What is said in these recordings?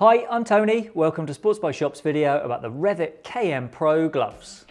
Hi, I'm Tony. Welcome to SportsBikeShop's video about the Revit KM Pro gloves.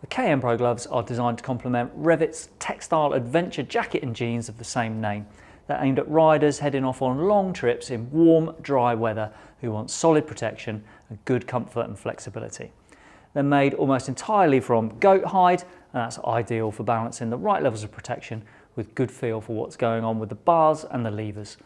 The KM Pro gloves are designed to complement Revit's textile adventure jacket and jeans of the same name. They're aimed at riders heading off on long trips in warm, dry weather who want solid protection and good comfort and flexibility. They're made almost entirely from goat hide and that's ideal for balancing the right levels of protection with good feel for what's going on with the bars and the levers.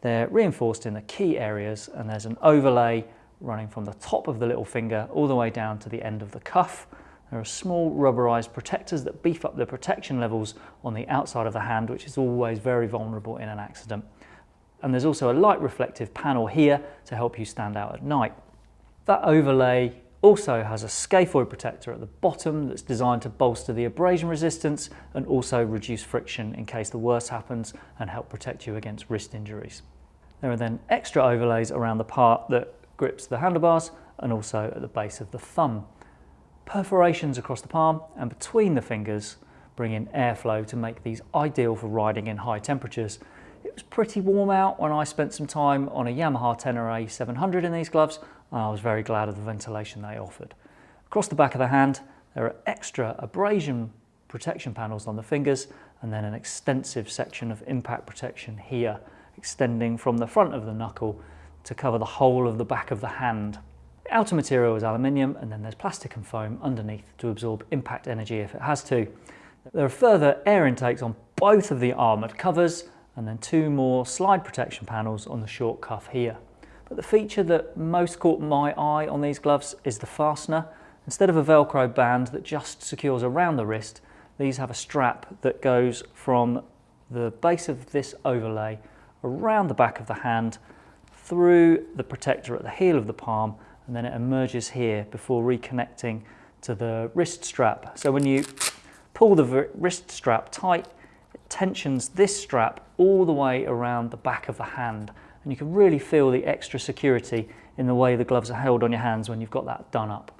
They're reinforced in the key areas and there's an overlay running from the top of the little finger all the way down to the end of the cuff there are small rubberized protectors that beef up the protection levels on the outside of the hand, which is always very vulnerable in an accident. And there's also a light reflective panel here to help you stand out at night. That overlay also has a scaphoid protector at the bottom that's designed to bolster the abrasion resistance and also reduce friction in case the worst happens and help protect you against wrist injuries. There are then extra overlays around the part that grips the handlebars and also at the base of the thumb. Perforations across the palm and between the fingers bring in airflow to make these ideal for riding in high temperatures. It was pretty warm out when I spent some time on a Yamaha Tenere 700 in these gloves and I was very glad of the ventilation they offered. Across the back of the hand there are extra abrasion protection panels on the fingers and then an extensive section of impact protection here extending from the front of the knuckle to cover the whole of the back of the hand outer material is aluminium and then there's plastic and foam underneath to absorb impact energy if it has to. There are further air intakes on both of the armoured covers and then two more slide protection panels on the short cuff here. But the feature that most caught my eye on these gloves is the fastener. Instead of a velcro band that just secures around the wrist, these have a strap that goes from the base of this overlay around the back of the hand through the protector at the heel of the palm and then it emerges here before reconnecting to the wrist strap. So when you pull the wrist strap tight, it tensions this strap all the way around the back of the hand and you can really feel the extra security in the way the gloves are held on your hands when you've got that done up.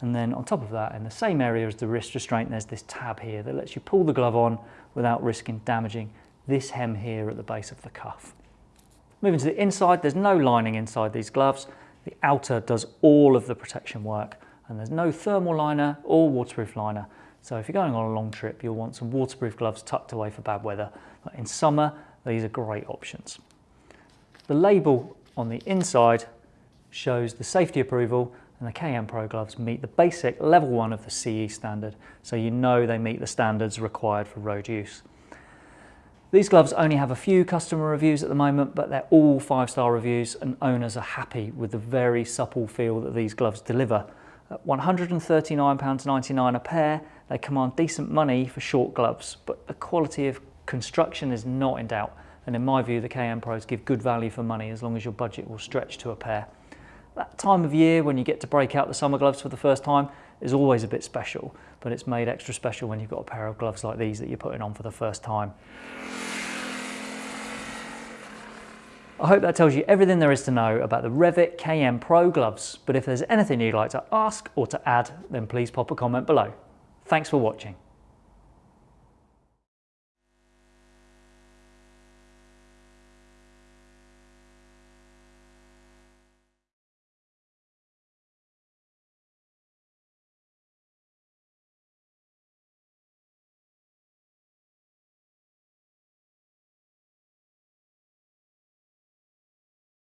And then on top of that, in the same area as the wrist restraint, there's this tab here that lets you pull the glove on without risking damaging this hem here at the base of the cuff. Moving to the inside, there's no lining inside these gloves, the outer does all of the protection work and there's no thermal liner or waterproof liner. So if you're going on a long trip, you'll want some waterproof gloves tucked away for bad weather. But in summer, these are great options. The label on the inside shows the safety approval and the KM Pro gloves meet the basic level one of the CE standard. So you know they meet the standards required for road use. These gloves only have a few customer reviews at the moment, but they're all five-star reviews and owners are happy with the very supple feel that these gloves deliver. At £139.99 a pair, they command decent money for short gloves, but the quality of construction is not in doubt. And in my view, the KM Pros give good value for money as long as your budget will stretch to a pair. That time of year when you get to break out the summer gloves for the first time is always a bit special, but it's made extra special when you've got a pair of gloves like these that you're putting on for the first time. I hope that tells you everything there is to know about the Revit KM Pro gloves, but if there's anything you'd like to ask or to add, then please pop a comment below. Thanks for watching.